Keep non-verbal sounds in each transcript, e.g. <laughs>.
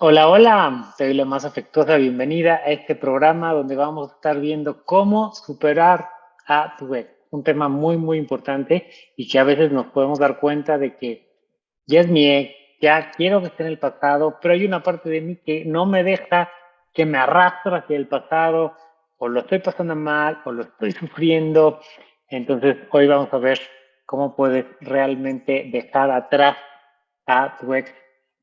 Hola, hola, te la más afectuosa bienvenida a este programa donde vamos a estar viendo cómo superar a tu ex. Un tema muy, muy importante y que a veces nos podemos dar cuenta de que ya es mi ex, ya quiero que esté en el pasado, pero hay una parte de mí que no me deja, que me arrastra hacia el pasado, o lo estoy pasando mal, o lo estoy <laughs> sufriendo. Entonces, hoy vamos a ver cómo puedes realmente dejar atrás a tu ex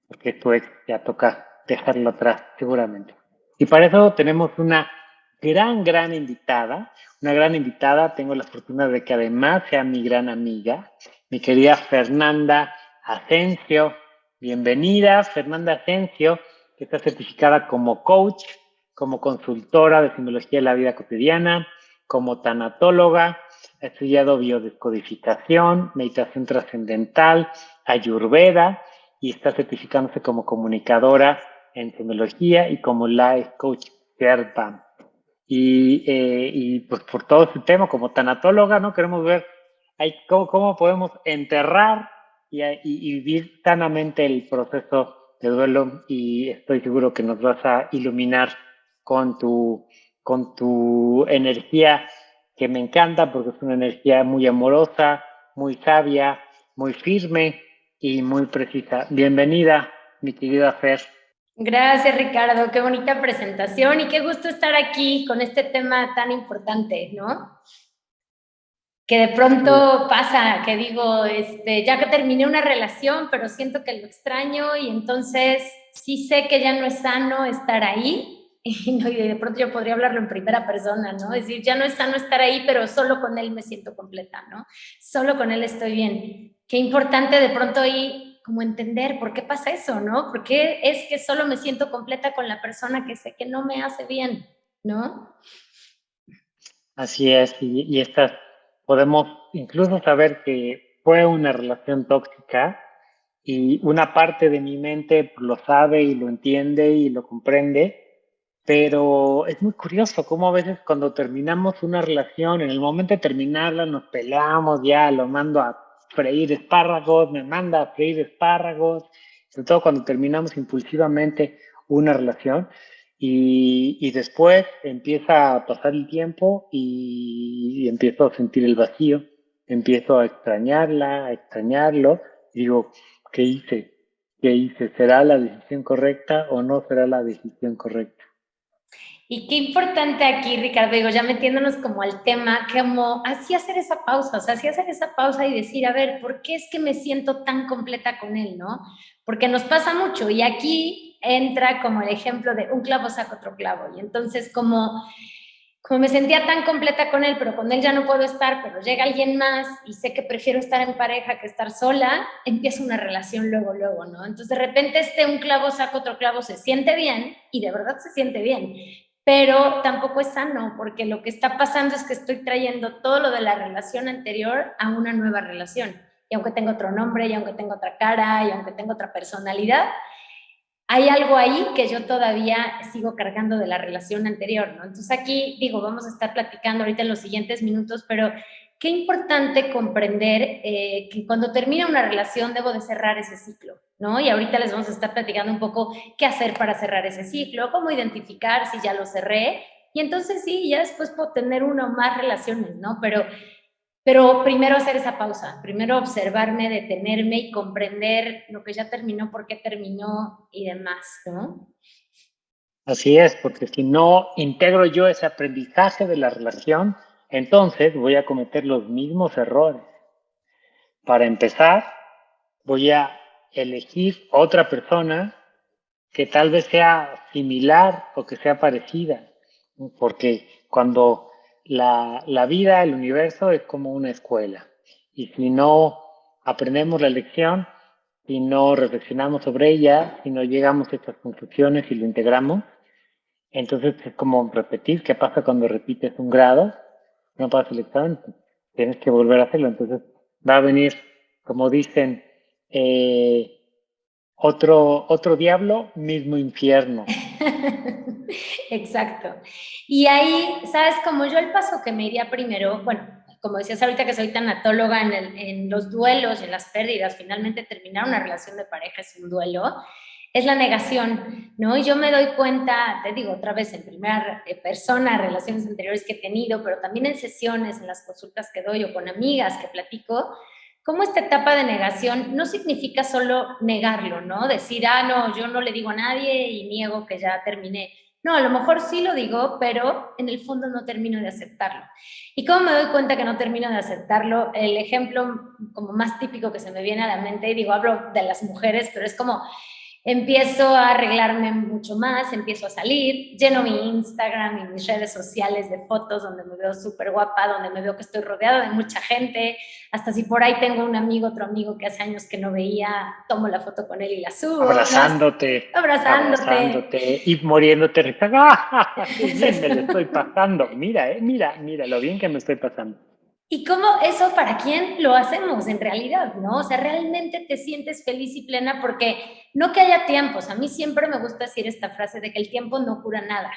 porque tu ex ya toca dejarlo atrás, seguramente. Y para eso tenemos una gran, gran invitada, una gran invitada, tengo la fortuna de que además sea mi gran amiga, mi querida Fernanda Asensio. Bienvenida, Fernanda Asensio, que está certificada como coach, como consultora de simbología de la vida cotidiana, como tanatóloga, ha estudiado biodescodificación, meditación trascendental, ayurveda, y está certificándose como comunicadora en tecnología y como life coach Gerban. Y, eh, y pues por todo este tema, como tanatóloga, ¿no? Queremos ver cómo, podemos enterrar y, y, vivir sanamente el proceso de duelo y estoy seguro que nos vas a iluminar con tu, con tu energía que me encanta porque es una energía muy amorosa, muy sabia, muy firme y muy precisa. Bienvenida, mi querida Fer. Gracias, Ricardo. Qué bonita presentación y qué gusto estar aquí con este tema tan importante, ¿no? Que de pronto pasa, que digo, este, ya que terminé una relación, pero siento que lo extraño y entonces sí sé que ya no es sano estar ahí <laughs> y, de pronto yo podría hablarlo en primera persona, ¿no? Es decir, ya no es sano estar ahí, pero solo con él me siento completa, ¿no? Solo con él estoy bien qué importante de pronto ahí como entender por qué pasa eso, ¿no? ¿Por qué es que solo me siento completa con la persona que sé que no me hace bien, ¿no? Así es, y, y estas, podemos incluso saber que fue una relación tóxica y una parte de mi mente lo sabe y lo entiende y lo comprende, pero es muy curioso cómo a veces cuando terminamos una relación, en el momento de terminarla nos peleamos, ya lo mando a freír espárragos, me manda a freír espárragos, sobre todo cuando terminamos impulsivamente una relación y, después empieza a pasar el tiempo y, empiezo a sentir el vacío, empiezo a extrañarla, a extrañarlo, digo, ¿qué hice? ¿Qué hice? ¿Será la decisión correcta o no será la decisión correcta? Y qué importante aquí, Ricardo, digo, ya metiéndonos como al tema, como así hacer esa pausa, o sea, así hacer esa pausa y decir, a ver, ¿por qué es que me siento tan completa con él, no? Porque nos pasa mucho y aquí entra como el ejemplo de un clavo saca otro clavo y entonces como, como me sentía tan completa con él, pero con él ya no puedo estar, pero llega alguien más y sé que prefiero estar en pareja que estar sola, empieza una relación luego, luego, ¿no? Entonces de repente este un clavo saca otro clavo se siente bien y de verdad se siente bien, pero tampoco es sano, porque lo que está pasando es que estoy trayendo todo lo de la relación anterior a una nueva relación. Y aunque tengo otro nombre, y aunque tengo otra cara, y aunque tengo otra personalidad, hay algo ahí que yo todavía sigo cargando de la relación anterior, ¿no? Entonces aquí, digo, vamos a estar platicando ahorita en los siguientes minutos, pero qué importante comprender eh, que cuando termina una relación debo de cerrar ese ciclo, ¿no? Y ahorita les vamos a estar platicando un poco qué hacer para cerrar ese ciclo, cómo identificar si ya lo cerré, y entonces sí, ya después puedo tener una o más relaciones, ¿no? Pero, pero primero hacer esa pausa, primero observarme, detenerme y comprender lo que ya terminó, por qué terminó y demás, ¿no? Así es, porque si no integro yo ese aprendizaje de la relación, entonces voy a cometer los mismos errores. Para empezar, voy a elegir otra persona que tal vez sea similar o que sea parecida, porque cuando la, la vida, el universo es como una escuela y si no aprendemos la lección, si no reflexionamos sobre ella, si no llegamos a estas conclusiones y lo integramos, entonces es como repetir qué pasa cuando repites un grado no pasa el examen, tienes que volver a hacerlo. Entonces va a venir, como dicen, eh, otro, otro diablo, mismo infierno. <laughs> Exacto. Y ahí, ¿sabes? Como yo el paso que me iría primero, bueno, como decías ahorita que soy tanatóloga en, en los duelos, en las pérdidas, finalmente terminar una relación de pareja es un duelo. es la negación, ¿no? Y yo me doy cuenta, te digo otra vez, en primera persona, relaciones anteriores que he tenido, pero también en sesiones, en las consultas que doy o con amigas que platico, cómo esta etapa de negación no significa solo negarlo, ¿no? Decir, ah, no, yo no le digo a nadie y niego que ya terminé. No, a lo mejor sí lo digo, pero en el fondo no termino de aceptarlo. ¿Y cómo me doy cuenta que no termino de aceptarlo? El ejemplo como más típico que se me viene a la mente, y digo, hablo de las mujeres, pero es como empiezo a arreglarme mucho más, empiezo a salir, lleno mi Instagram y mis redes sociales de fotos donde me veo súper guapa, donde me veo que estoy rodeada de mucha gente, hasta si por ahí tengo un amigo, otro amigo que hace años que no veía, tomo la foto con él y la subo. Abrazándote. Abrazándote. abrazándote y muriéndote. ¡Ah! ¡Qué bien me lo estoy pasando! Mira, eh, mira, mira lo bien que me estoy pasando. Y cómo eso, ¿para quién lo hacemos en realidad? ¿No? O sea, realmente te sientes feliz y plena porque no que haya tiempos. A mí siempre me gusta decir esta frase de que el tiempo no cura nada.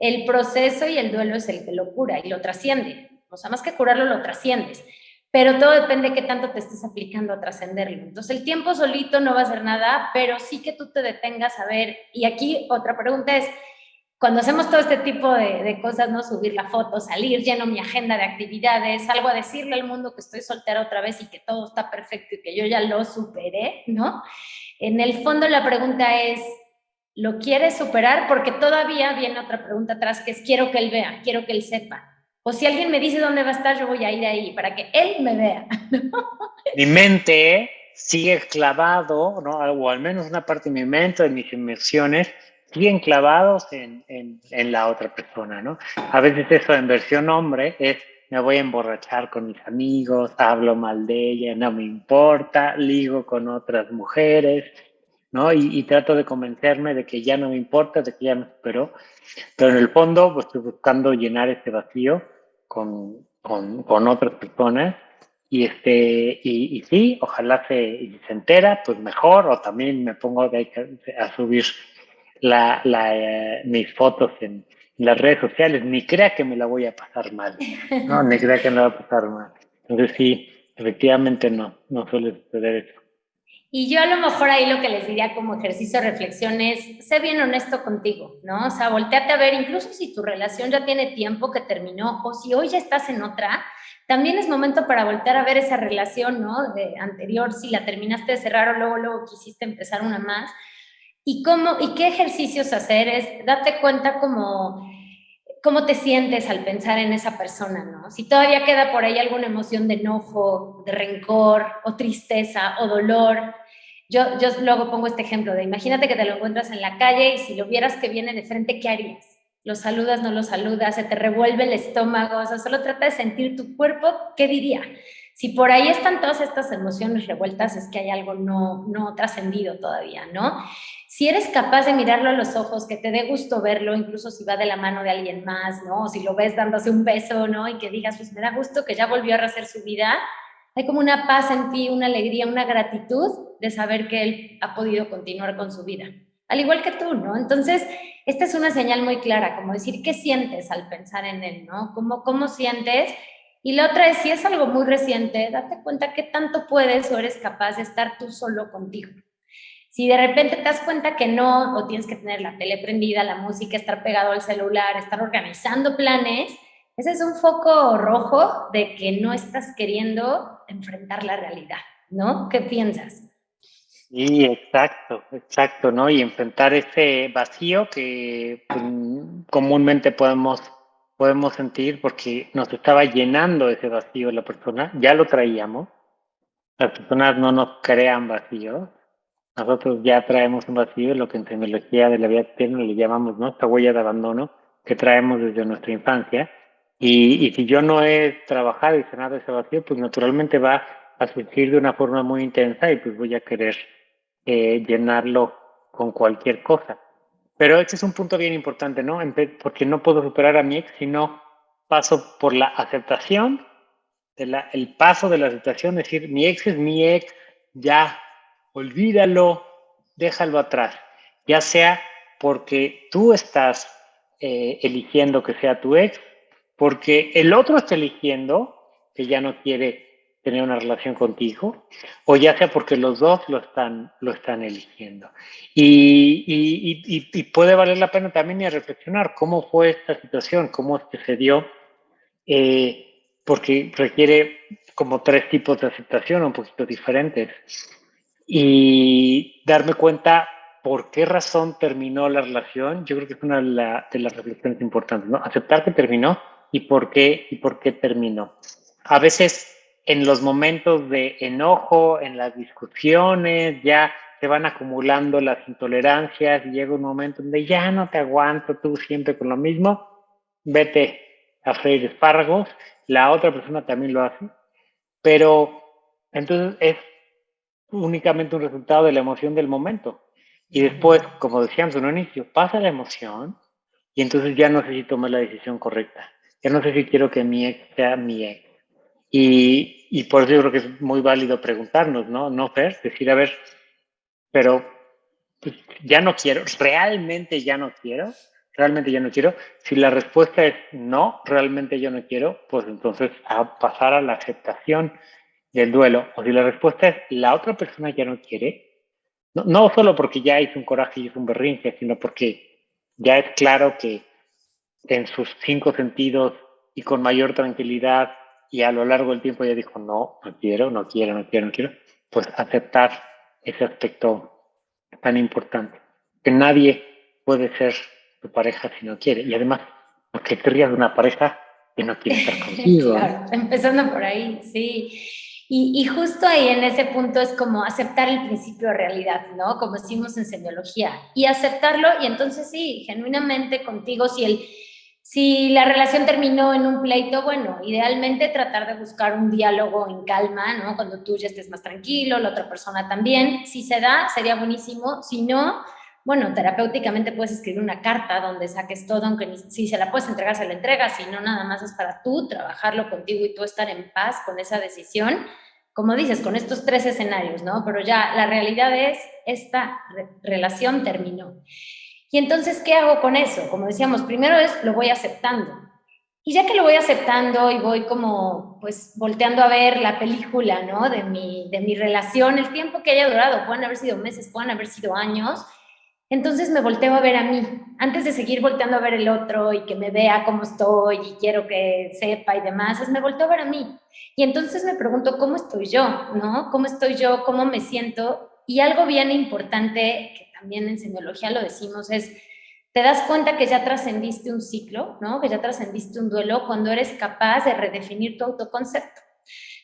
El proceso y el duelo es el que lo cura y lo trasciende. O sea, más que curarlo, lo trasciendes. Pero todo depende de qué tanto te estés aplicando a trascenderlo. Entonces, el tiempo solito no va a hacer nada, pero sí que tú te detengas a ver. Y aquí otra pregunta es, cuando hacemos todo este tipo de, cosas, ¿no? Subir la foto, salir, lleno mi agenda de actividades, salgo a decirle al mundo que estoy soltera otra vez y que todo está perfecto y que yo ya lo superé, ¿no? En el fondo la pregunta es, ¿lo quieres superar? Porque todavía viene otra pregunta atrás que es, quiero que él vea, quiero que él sepa. O si alguien me dice dónde va a estar, yo voy a ir ahí para que él me vea. <laughs> Mi mente sigue clavado, ¿no? O al menos una parte de mi mente, de mis inmersiones, bien clavados en, en, la otra persona, ¿no? A veces eso en versión hombre es me voy a emborrachar con mis amigos, hablo mal de ella, no me importa, ligo con otras mujeres, ¿no? Y, trato de convencerme de que ya no me importa, de que ya me superó, pero en el fondo pues, estoy buscando llenar ese vacío con, con, con otras personas y, este, y, y, sí, ojalá se, se entera, pues mejor, o también me pongo a subir la, la, eh, mis fotos en, las redes sociales, ni crea que me la voy a pasar mal, ¿no? ni crea que me la voy a pasar mal. Entonces sí, efectivamente no, no suele suceder eso. Y yo a lo mejor ahí lo que les diría como ejercicio de reflexión es, sé bien honesto contigo, ¿no? O sea, volteate a ver, incluso si tu relación ya tiene tiempo que terminó o si hoy ya estás en otra, también es momento para voltear a ver esa relación, ¿no? De anterior, si la terminaste de cerrar o luego, luego quisiste empezar una más y, cómo, y qué ejercicios hacer es date cuenta cómo, cómo te sientes al pensar en esa persona, ¿no? Si todavía queda por ahí alguna emoción de enojo, de rencor o tristeza o dolor. Yo, yo luego pongo este ejemplo de imagínate que te lo encuentras en la calle y si lo vieras que viene de frente, ¿qué harías? ¿Lo saludas, no lo saludas? ¿Se te revuelve el estómago? O sea, solo trata de sentir tu cuerpo, ¿qué diría? Si por ahí están todas estas emociones revueltas, es que hay algo no, no trascendido todavía, ¿no? Si eres capaz de mirarlo a los ojos, que te dé gusto verlo, incluso si va de la mano de alguien más, ¿no? Si lo ves dándose un beso, ¿no? Y que digas, pues me da gusto que ya volvió a rehacer su vida. Hay como una paz en ti, una alegría, una gratitud de saber que él ha podido continuar con su vida. Al igual que tú, ¿no? Entonces, esta es una señal muy clara, como decir, ¿qué sientes al pensar en él, ¿no? ¿Cómo, cómo sientes? Y la otra es, si es algo muy reciente, date cuenta qué tanto puedes o eres capaz de estar tú solo contigo. Si de repente te das cuenta que no, o tienes que tener la tele prendida, la música, estar pegado al celular, estar organizando planes, ese es un foco rojo de que no estás queriendo enfrentar la realidad, ¿no? ¿Qué piensas? Sí, exacto, exacto, ¿no? Y enfrentar ese vacío que pues, comúnmente podemos, podemos sentir porque nos estaba llenando ese vacío la persona, ya lo traíamos, las personas no nos crean vacíos, nosotros ya traemos un vacío, lo que en tecnología de la vida eterna le llamamos ¿no? esta huella de abandono que traemos desde nuestra infancia. Y, y si yo no he trabajado y sanado ese vacío, pues naturalmente va a surgir de una forma muy intensa y pues voy a querer eh, llenarlo con cualquier cosa. Pero este es un punto bien importante, ¿no? Porque no puedo superar a mi ex si no paso por la aceptación, de la, el paso de la aceptación, es decir, mi ex es mi ex, ya olvídalo, déjalo atrás, ya sea porque tú estás eh, eligiendo que sea tu ex, porque el otro está eligiendo que ya no quiere tener una relación contigo, o ya sea porque los dos lo están, lo están eligiendo. Y, puede valer la pena también y reflexionar cómo fue esta situación, cómo es se dio, eh, porque requiere como tres tipos de aceptación un poquito diferentes. Y darme cuenta por qué razón terminó la relación, yo creo que es una de, las reflexiones importantes, ¿no? Aceptar que terminó y por qué, y por qué terminó. A veces en los momentos de enojo, en las discusiones, ya se van acumulando las intolerancias y llega un momento donde ya no te aguanto tú siempre con lo mismo, vete a freír espárragos, la otra persona también lo hace, pero entonces es únicamente un resultado de la emoción del momento. Y después, como decíamos en un inicio, pasa la emoción y entonces ya no sé si tomar la decisión correcta. Ya no sé si quiero que mi ex sea mi ex. Y, por eso yo creo que es muy válido preguntarnos, ¿no? No, Fer, decir, a ver, pero pues, ya no quiero, realmente ya no quiero, realmente ya no quiero. Si la respuesta es no, realmente yo no quiero, pues entonces pasar a la aceptación del duelo. O si la respuesta es la otra persona ya no quiere, no, no solo porque ya hizo un coraje y hizo un berrinche, sino porque ya es claro que en sus cinco sentidos y con mayor tranquilidad y a lo largo del tiempo ya dijo, no, no quiero, no quiero, no quiero, no quiero, pues aceptar ese aspecto tan importante, que nadie puede ser tu pareja si no quiere. Y además, porque querrías una pareja que no quiere estar <laughs> contigo. claro, empezando por ahí, sí. Y, justo ahí en ese punto es como aceptar el principio de realidad, ¿no? Como decimos en semiología. Y aceptarlo y entonces sí, genuinamente contigo, si, el, si la relación terminó en un pleito, bueno, idealmente tratar de buscar un diálogo en calma, ¿no? Cuando tú ya estés más tranquilo, la otra persona también. Si se da, sería buenísimo. Si no, bueno, terapéuticamente puedes escribir una carta donde saques todo, aunque si se la puedes entregar, se la entregas, si no, nada más es para tú trabajarlo contigo y tú estar en paz con esa decisión, como dices, con estos tres escenarios, ¿no? Pero ya la realidad es, esta relación terminó. Y entonces, ¿qué hago con eso? Como decíamos, primero es, lo voy aceptando. Y ya que lo voy aceptando y voy como, pues, volteando a ver la película, ¿no? De mi, de mi relación, el tiempo que haya durado, pueden haber sido meses, pueden haber sido años, entonces me volteo a ver a mí, antes de seguir volteando a ver el otro y que me vea cómo estoy y quiero que sepa y demás, es me volteo a ver a mí. Y entonces me pregunto, ¿cómo estoy yo? ¿No? ¿Cómo estoy yo? ¿Cómo me siento? Y algo bien importante, que también en semiología lo decimos, es, te das cuenta que ya trascendiste un ciclo, ¿no? Que ya trascendiste un duelo cuando eres capaz de redefinir tu autoconcepto,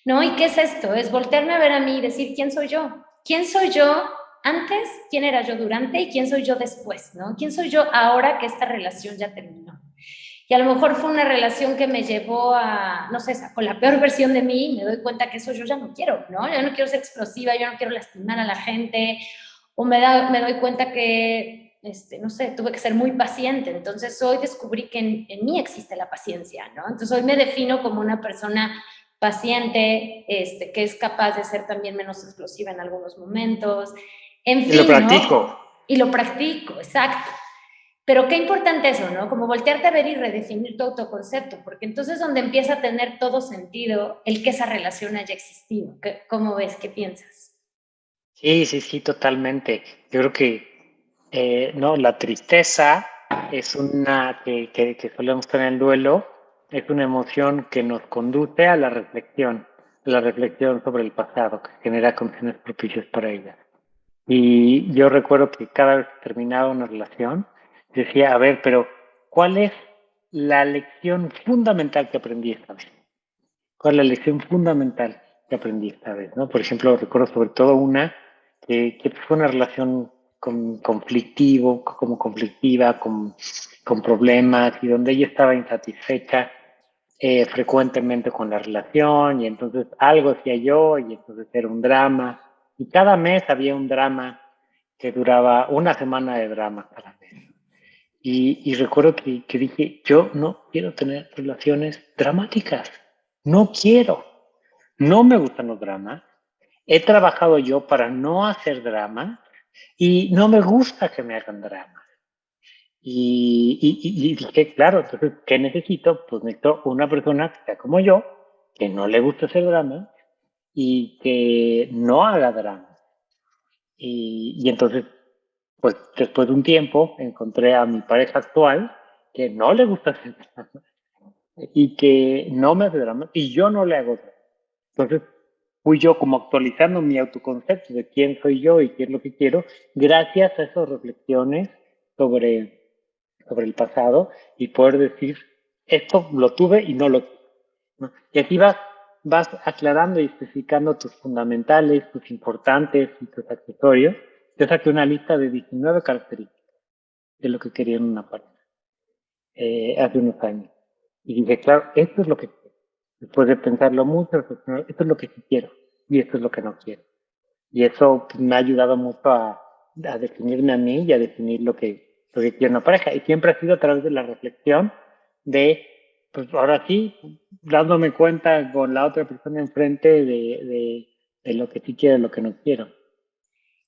¿no? ¿Y qué es esto? Es voltearme a ver a mí y decir, ¿quién soy yo? ¿Quién soy yo antes, quién era yo durante y quién soy yo después, ¿no? ¿Quién soy yo ahora que esta relación ya terminó? Y a lo mejor fue una relación que me llevó a, no sé, con la peor versión de mí, me doy cuenta que eso yo ya no quiero, ¿no? Yo no quiero ser explosiva, yo no quiero lastimar a la gente, o me, da, me doy cuenta que, este, no sé, tuve que ser muy paciente. Entonces hoy descubrí que en, en mí existe la paciencia, ¿no? Entonces hoy me defino como una persona paciente, este, que es capaz de ser también menos explosiva en algunos momentos, y lo practico. Y lo practico, exacto. Pero qué importante eso, ¿no? Como voltearte a ver y redefinir tu autoconcepto, porque entonces donde empieza a tener todo sentido el que esa relación haya existido. ¿Cómo ves? ¿Qué piensas? Sí, sí, sí, totalmente. Yo creo que, eh, no, la tristeza es una que, que, que solemos tener el duelo, es una emoción que nos conduce a la reflexión, a la reflexión sobre el pasado, que genera condiciones propicias para ella. Y yo recuerdo que cada vez que terminaba una relación, decía, a ver, pero ¿cuál es la lección fundamental que aprendí esta vez? ¿Cuál es la lección fundamental que aprendí esta vez? ¿no? Por ejemplo, recuerdo sobre todo una que, fue una relación con, conflictivo, como conflictiva, con, con problemas y donde ella estaba insatisfecha eh, frecuentemente con la relación y entonces algo hacía yo y entonces era un drama y cada mes había un drama que duraba una semana de drama cada mes. Y, recuerdo que, dije, yo no quiero tener relaciones dramáticas. No quiero. No me gustan los dramas. He trabajado yo para no hacer drama y no me gusta que me hagan drama. Y, y, y, dije, claro, entonces, ¿qué necesito? Pues necesito una persona que como yo, que no le gusta hacer drama y que no haga drama. Y, y entonces, pues después de un tiempo, encontré a mi pareja actual que no le gusta hacer drama y que no me hace drama y yo no le hago drama. Entonces, fui yo como actualizando mi autoconcepto de quién soy yo y qué es lo que quiero, gracias a esas reflexiones sobre, sobre el pasado y poder decir, esto lo tuve y no lo tuve. Y así vas, vas aclarando y especificando tus fundamentales, tus importantes y tus accesorios. Yo saqué una lista de 19 características de lo que quería en una pareja eh, hace unos años. Y dije, claro, esto es lo que Después de pensarlo mucho, esto es lo que quiero y esto es lo que no quiero. Y eso me ha ayudado mucho a, a, definirme a mí y a definir lo que, lo que quiero en una pareja. Y siempre ha sido a través de la reflexión de, pues ahora sí, dándome cuenta con la otra persona enfrente de, de, lo que sí quiero y lo que no quiero.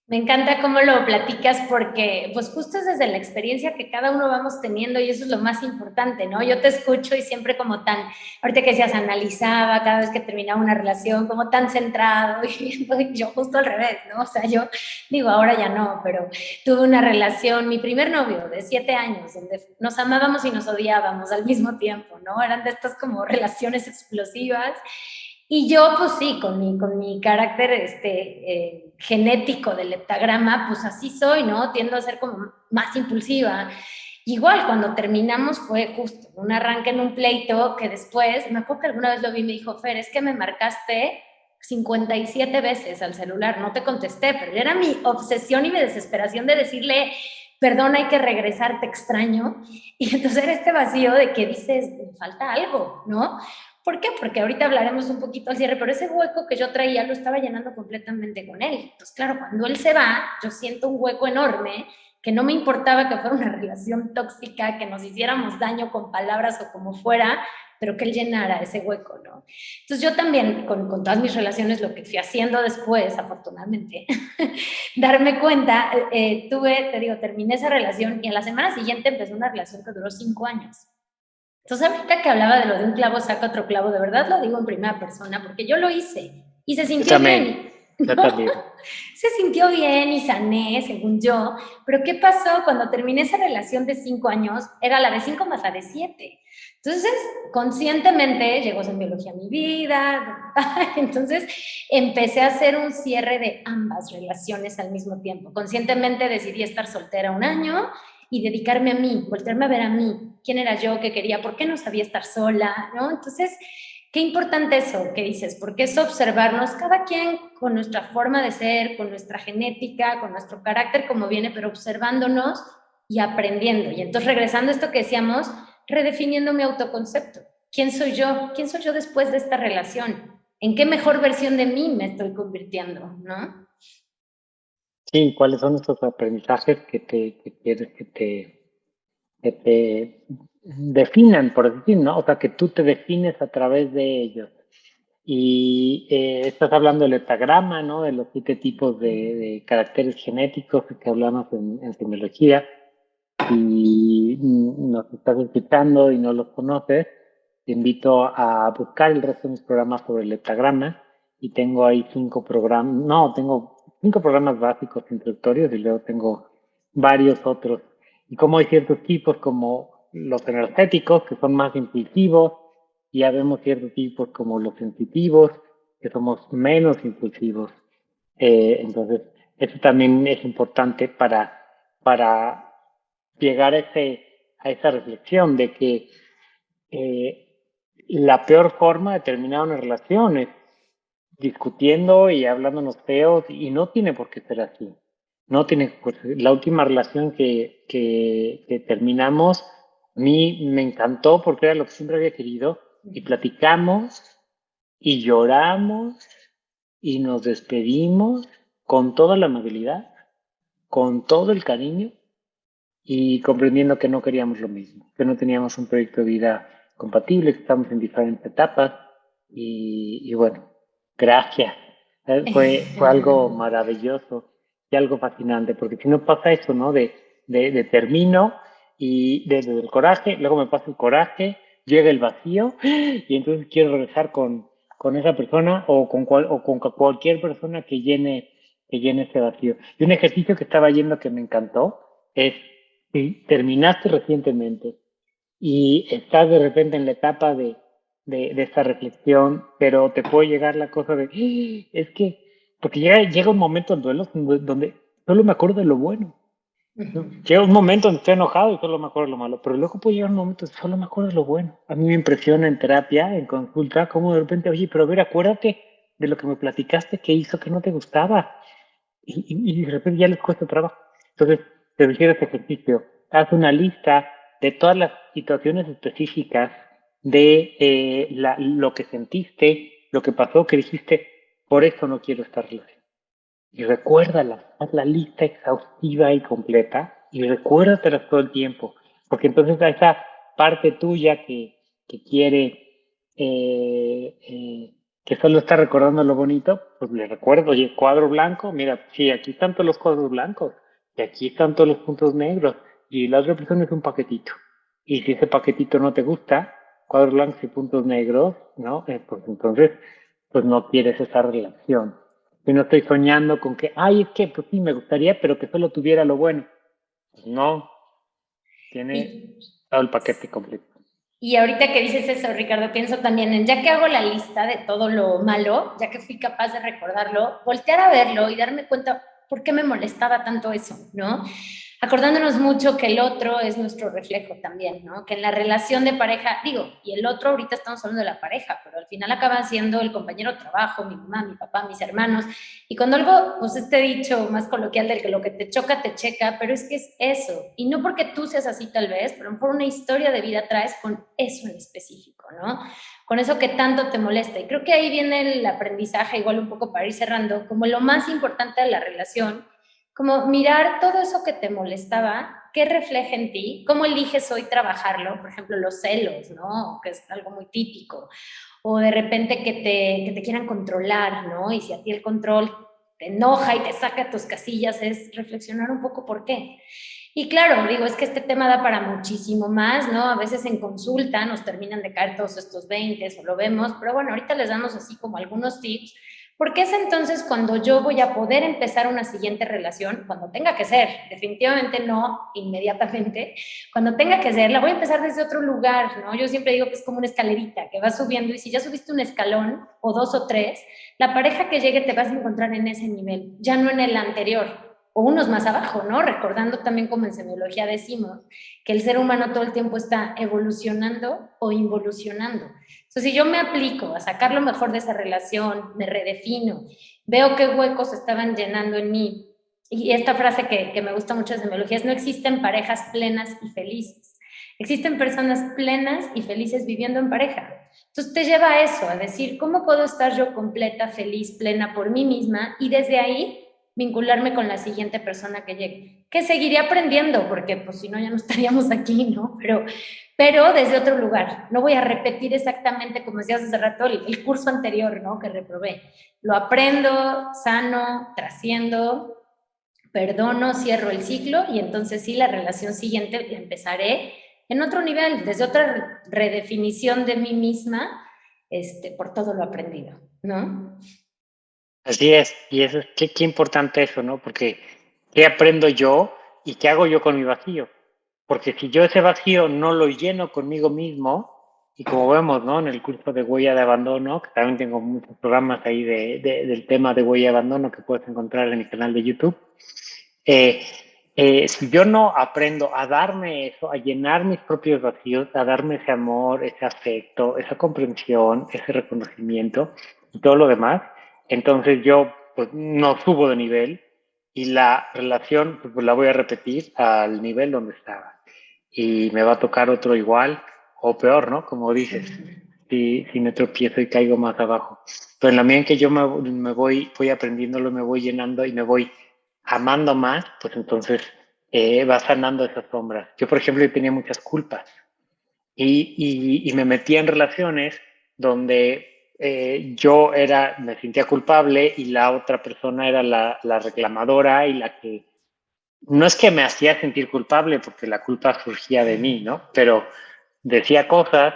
Me encanta cómo lo platicas porque pues justo es desde la experiencia que cada uno vamos teniendo y eso es lo más importante, ¿no? Yo te escucho y siempre como tan, ahorita que decías, analizaba cada vez que terminaba una relación, como tan centrado <laughs> y yo justo al revés, ¿no? O sea, yo digo, ahora ya no, pero tuve una relación, mi primer novio de siete años, donde nos amábamos y nos odiábamos al mismo tiempo, ¿no? Eran de estas como relaciones explosivas y yo, pues sí, con mi, con mi carácter este, eh, genético del heptagrama, pues así soy, ¿no? Tiendo a ser como más impulsiva. Igual, cuando terminamos fue justo un arranque en un pleito que después, me acuerdo que alguna vez lo vi y me dijo, Fer, es que me marcaste 57 veces al celular, no te contesté, pero era mi obsesión y mi desesperación de decirle, perdón, hay que regresar, te extraño. <laughs> Y entonces era este vacío de que dices, falta algo, ¿no? ¿Por qué? Porque ahorita hablaremos un poquito al cierre, pero ese hueco que yo traía lo estaba llenando completamente con él. Entonces, claro, cuando él se va, yo siento un hueco enorme que no me importaba que fuera una relación tóxica, que nos hiciéramos daño con palabras o como fuera, pero que él llenara ese hueco, ¿no? Entonces yo también, con, con todas mis relaciones, lo que fui haciendo después, afortunadamente, <laughs> darme cuenta, eh, tuve, te digo, terminé esa relación y a la semana siguiente empezó una relación que duró cinco años. Entonces, ahorita que hablaba de lo de un clavo saca otro clavo, de verdad lo digo en primera persona, porque yo lo hice y se sintió bien. <laughs> se sintió bien y sané, según yo. Pero ¿qué pasó cuando terminé esa relación de cinco años? Era la de cinco más la de siete. Entonces, conscientemente llegó biología a mi vida. <laughs> Entonces, empecé a hacer un cierre de ambas relaciones al mismo tiempo. Conscientemente decidí estar soltera un año y dedicarme a mí, volverme a ver a mí, quién era yo, qué quería, por qué no sabía estar sola, ¿no? Entonces, qué importante eso que dices, porque es observarnos cada quien con nuestra forma de ser, con nuestra genética, con nuestro carácter como viene, pero observándonos y aprendiendo. Y entonces regresando a esto que decíamos, redefiniendo mi autoconcepto. ¿Quién soy yo? ¿Quién soy yo después de esta relación? ¿En qué mejor versión de mí me estoy convirtiendo? ¿No? Sí, ¿cuáles son estos aprendizajes que te, que quieres que te, que te definan, por decir, ¿no? O sea, que tú te defines a través de ellos. Y eh, estás hablando del etagrama, ¿no? De los siete tipos de, caracteres genéticos que hablamos en, en semiología. Y nos estás escuchando y no los conoces, te invito a buscar el resto de mis programas sobre el etagrama. Y tengo ahí cinco programas, no, tengo cinco programas básicos introductorios y luego tengo varios otros. Y como hay ciertos tipos como los energéticos, que son más impulsivos, y ya vemos ciertos tipos como los sensitivos, que somos menos impulsivos. Eh, entonces, eso también es importante para, para llegar a, ese, a esa reflexión de que eh, la peor forma de terminar una relación es discutiendo y hablándonos feos y no tiene por qué ser así. No tiene por La última relación que, que, terminamos, a mí me encantó porque era lo que siempre había querido y platicamos y lloramos y nos despedimos con toda la amabilidad, con todo el cariño y comprendiendo que no queríamos lo mismo, que no teníamos un proyecto de vida compatible, que estamos en diferentes etapas y, y bueno, Gracias. Eh, fue, <laughs> fue algo maravilloso y algo fascinante, porque si no pasa eso, ¿no? De, de, termino y desde el coraje, luego me pasa el coraje, llega el vacío y entonces quiero regresar con, con esa persona o con, cual, o con cualquier persona que llene, que llene ese vacío. Y un ejercicio que estaba yendo que me encantó es, si terminaste recientemente y estás de repente en la etapa de, de, de esta reflexión, pero te puede llegar la cosa de, ¡Ah! es que, porque llega, llega un momento en duelo donde solo me acuerdo de lo bueno. Llega un momento donde estoy enojado y solo me acuerdo de lo malo, pero luego puede llegar un momento donde solo me acuerdo de lo bueno. A mí me impresiona en terapia, en consulta, como de repente, oye, pero a ver, acuérdate de lo que me platicaste que hizo que no te gustaba. Y, y, de repente ya les cuesta trabajo. Entonces, te refiero a este ejercicio. Haz una lista de todas las situaciones específicas de eh, lo que sentiste, lo que pasó, que dijiste, por eso no quiero estar relacionado y recuérdala, haz la lista exhaustiva y completa y recuérdatelas todo el tiempo, porque entonces a esa parte tuya que, que quiere, eh, eh, que solo está recordando lo bonito, pues le recuerdo, oye, cuadro blanco, mira, sí, aquí están todos los cuadros blancos, y aquí están todos los puntos negros, y la otra persona es un paquetito. Y si ese paquetito no te gusta, cuadros blancos y puntos negros, ¿no? Eh, pues entonces, pues no quieres esa relación. Y no estoy soñando con que, ay, es que pues sí, me gustaría, pero que solo tuviera lo bueno. Pues no, tiene todo el paquete completo. Y ahorita que dices eso, Ricardo, pienso también en, ya que hago la lista de todo lo malo, ya que fui capaz de recordarlo, voltear a verlo y darme cuenta por qué me molestaba tanto eso, ¿no? Acordándonos mucho que el otro es nuestro reflejo también, ¿no? Que en la relación de pareja, digo, y el otro ahorita estamos hablando de la pareja, pero al final acaba siendo el compañero de trabajo, mi mamá, mi papá, mis hermanos, y cuando algo, pues este dicho más coloquial del que lo que te choca, te checa, pero es que es eso, y no porque tú seas así tal vez, pero por una historia de vida traes con eso en específico, ¿no? Con eso que tanto te molesta, y creo que ahí viene el aprendizaje, igual un poco para ir cerrando, como lo más importante de la relación, como mirar todo eso que te molestaba, qué refleja en ti, cómo eliges hoy trabajarlo, por ejemplo, los celos, ¿no? Que es algo muy típico, o de repente que te, que te quieran controlar, ¿no? Y si a ti el control te enoja y te saca tus casillas, es reflexionar un poco por qué. Y claro, digo, es que este tema da para muchísimo más, ¿no? A veces en consulta nos terminan de caer todos estos 20 o lo vemos, pero bueno, ahorita les damos así como algunos tips porque es entonces cuando yo voy a poder empezar una siguiente relación, cuando tenga que ser, definitivamente no inmediatamente, cuando tenga que ser, la voy a empezar desde otro lugar, ¿no? Yo siempre digo que es como una escalerita que va subiendo y si ya subiste un escalón o dos o tres, la pareja que llegue te vas a encontrar en ese nivel, ya no en el anterior o unos más abajo, ¿no? Recordando también como en semiología decimos que el ser humano todo el tiempo está evolucionando o involucionando. Entonces, si yo me aplico a sacar lo mejor de esa relación, me redefino, veo qué huecos estaban llenando en mí, y esta frase que, que me gusta mucho de semiología es no existen parejas plenas y felices. Existen personas plenas y felices viviendo en pareja. Entonces te lleva a eso, a decir, ¿cómo puedo estar yo completa, feliz, plena por mí misma? Y desde ahí vincularme con la siguiente persona que llegue. Que seguiría aprendiendo, porque pues si no ya no estaríamos <laughs> aquí, ¿no? Pero, pero desde otro lugar. No voy a repetir exactamente, como decías hace rato, el, curso anterior, ¿no? Que reprobé. Lo aprendo, sano, trasciendo, perdono, cierro el ciclo y entonces sí, la relación siguiente empezaré en otro nivel, desde otra redefinición de mí misma, este, por todo lo aprendido, ¿no? Así es, y eso, qué, qué importante eso, ¿no? Porque ¿qué aprendo yo y qué hago yo con mi vacío? Porque si yo ese vacío no lo lleno conmigo mismo, y como vemos, ¿no? En el curso de huella de abandono, que también tengo muchos programas ahí de, del tema de huella de abandono que puedes encontrar en mi canal de YouTube, eh, eh, si yo no aprendo a darme eso, a llenar mis propios vacíos, a darme ese amor, ese afecto, esa comprensión, ese reconocimiento y todo lo demás, entonces yo pues, no subo de nivel y la relación pues, la voy a repetir al nivel donde estaba. Y me va a tocar otro igual o peor, ¿no? Como dices, si, si me tropiezo y caigo más abajo. Pero en la medida en que yo me, me voy, voy aprendiéndolo, me voy llenando y me voy amando más, pues entonces eh, va sanando esas sombras. Yo, por ejemplo, tenía muchas culpas y, y, y me metía en relaciones donde eh, yo era, me sentía culpable y la otra persona era la, la, reclamadora y la que, no es que me hacía sentir culpable porque la culpa surgía de mí, ¿no? Pero decía cosas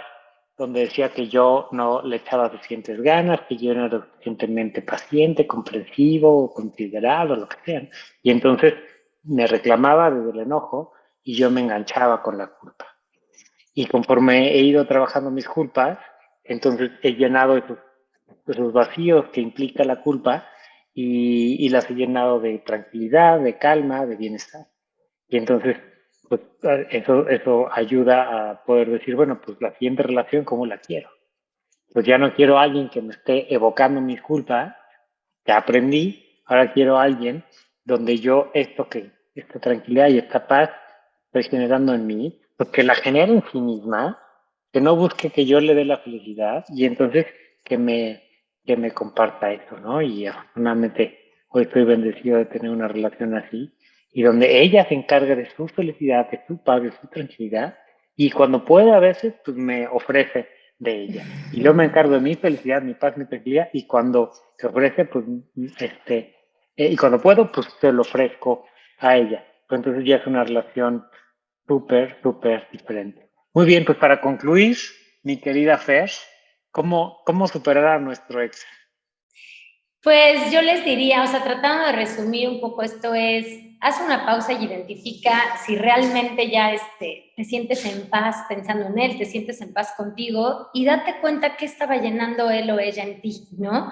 donde decía que yo no le echaba suficientes ganas, que yo no era suficientemente paciente, comprensivo, considerado, lo que sea. Y entonces me reclamaba desde el enojo y yo me enganchaba con la culpa. Y conforme he ido trabajando mis culpas, entonces he llenado esos, vacíos que implica la culpa y, las he llenado de tranquilidad, de calma, de bienestar. Y entonces pues eso, ayuda a poder decir, bueno, pues la siguiente relación, ¿cómo la quiero? Pues ya no quiero a alguien que me esté evocando mis culpas, ya aprendí, ahora quiero a alguien donde yo esto que, esta tranquilidad y esta paz estoy generando en mí, pues que la genere en sí misma, que no busque que yo le dé la felicidad y entonces que me, que me comparta eso, ¿no? Y afortunadamente hoy estoy bendecido de tener una relación así y donde ella se encarga de su felicidad, de su paz, de su tranquilidad, y cuando puede a veces, pues me ofrece de ella. Y yo me encargo de mi felicidad, mi paz, mi tranquilidad, y cuando se ofrece, pues, este, eh, y cuando puedo, pues se lo ofrezco a ella. Entonces ya es una relación súper, súper diferente. Muy bien, pues para concluir, mi querida Fer, ¿cómo, cómo superar a nuestro ex? Pues yo les diría, o sea, tratando de resumir un poco esto es, haz una pausa y identifica si realmente ya este, te sientes en paz pensando en él, te sientes en paz contigo y date cuenta qué estaba llenando él o ella en ti, ¿no?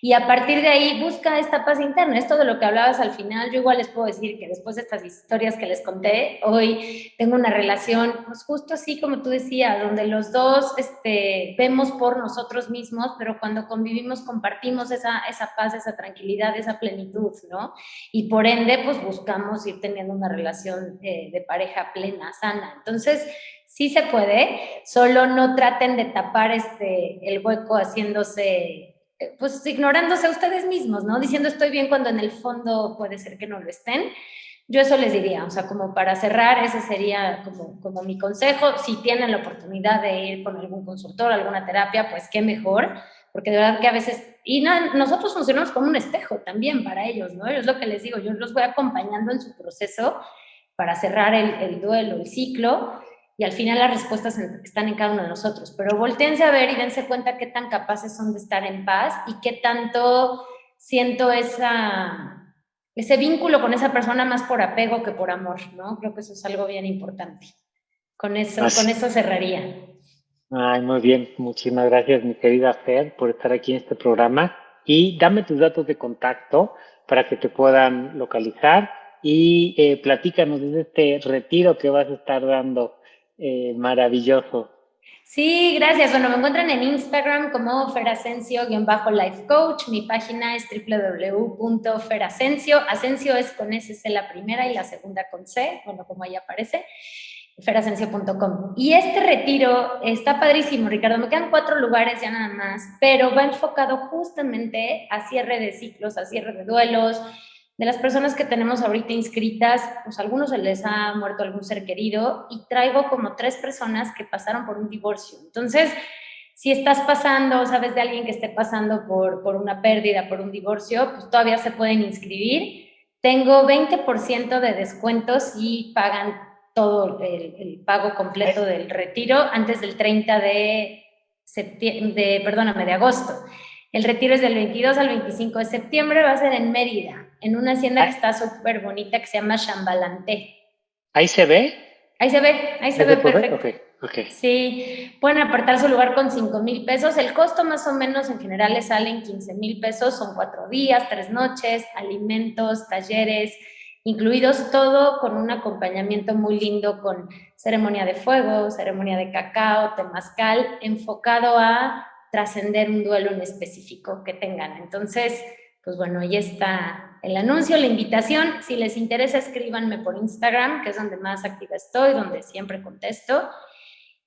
Y a partir de ahí busca esta paz interna. Esto de lo que hablabas al final, yo igual les puedo decir que después de estas historias que les conté, hoy tengo una relación, pues justo así como tú decías, donde los dos este, vemos por nosotros mismos, pero cuando convivimos compartimos esa, esa paz, esa tranquilidad, esa plenitud, ¿no? Y por ende, pues buscamos ir teniendo una relación eh, de pareja plena, sana. Entonces, sí se puede, solo no traten de tapar este, el hueco haciéndose pues ignorándose a ustedes mismos, ¿no? Diciendo estoy bien cuando en el fondo puede ser que no lo estén. Yo eso les diría, o sea, como para cerrar, ese sería como, como mi consejo. Si tienen la oportunidad de ir con algún consultor, alguna terapia, pues qué mejor, porque de verdad que a veces, y nosotros funcionamos como un espejo también para ellos, ¿no? Es lo que les digo, yo los voy acompañando en su proceso para cerrar el, el duelo, el ciclo, y al final las respuestas están en cada uno de nosotros. Pero volteense a ver y dense cuenta qué tan capaces son de estar en paz y qué tanto siento esa, ese vínculo con esa persona más por apego que por amor, ¿no? Creo que eso es algo bien importante. Con eso, con eso cerraría. Ay, muy bien. Muchísimas gracias, mi querida Fer, por estar aquí en este programa. Y dame tus datos de contacto para que te puedan localizar y eh, platícanos de este retiro que vas a estar dando eh, maravilloso. Sí, gracias. Bueno, me encuentran en Instagram como ferasencio-life coach. Mi página es www.ferasencio. Asensio es con S la primera y la segunda con C, bueno, como ahí aparece, ferasencio.com. Y este retiro está padrísimo, Ricardo. Me quedan cuatro lugares ya nada más, pero va enfocado justamente a cierre de ciclos, a cierre de duelos, de las personas que tenemos ahorita inscritas, pues a algunos se les ha muerto algún ser querido y traigo como tres personas que pasaron por un divorcio. Entonces, si estás pasando, sabes de alguien que esté pasando por, por una pérdida, por un divorcio, pues todavía se pueden inscribir. Tengo 20% de descuentos y pagan todo el, pago completo del retiro antes del 30 de septiembre, de, perdóname, de agosto. El retiro es del 22 al 25 de septiembre, va a ser en Mérida, en una hacienda que está súper bonita que se llama Chambalanté. ¿Ahí se ve? Ahí se ve, ahí se ve perfecto. Sí, pueden apartar su lugar con 5 mil pesos. El costo más o menos en general le salen 15 mil pesos, son cuatro días, tres noches, alimentos, talleres, incluidos todo con un acompañamiento muy lindo con ceremonia de fuego, ceremonia de cacao, temazcal, enfocado a trascender un duelo en específico que tengan. Entonces, pues bueno, ahí está el anuncio, la invitación. Si les interesa, escríbanme por Instagram, que es donde más activa estoy, donde siempre contesto.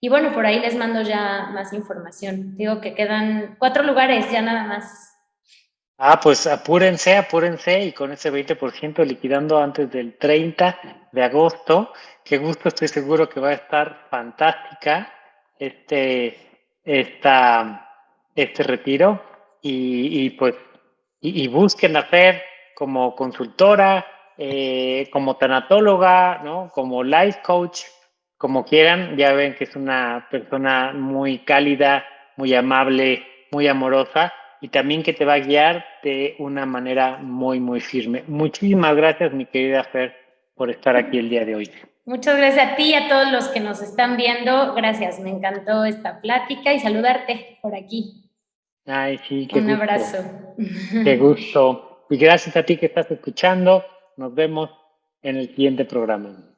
Y bueno, por ahí les mando ya más información. Digo que quedan cuatro lugares, ya nada más. Ah, pues apúrense, apúrense y con ese 20% liquidando antes del 30 de agosto. Qué gusto, estoy seguro que va a estar fantástica este, esta, este retiro y, pues y, busquen hacer como consultora, eh, como tanatóloga, ¿no? como life coach, como quieran, ya ven que es una persona muy cálida, muy amable, muy amorosa y también que te va a guiar de una manera muy, muy firme. Muchísimas gracias, mi querida Fer, por estar aquí el día de hoy. Muchas gracias a ti y a todos los que nos están viendo. Gracias, me encantó esta plática y saludarte por aquí. Ay, sí, qué Un abrazo. Qué gusto. Y gracias a ti que estás escuchando. Nos vemos en el siguiente programa.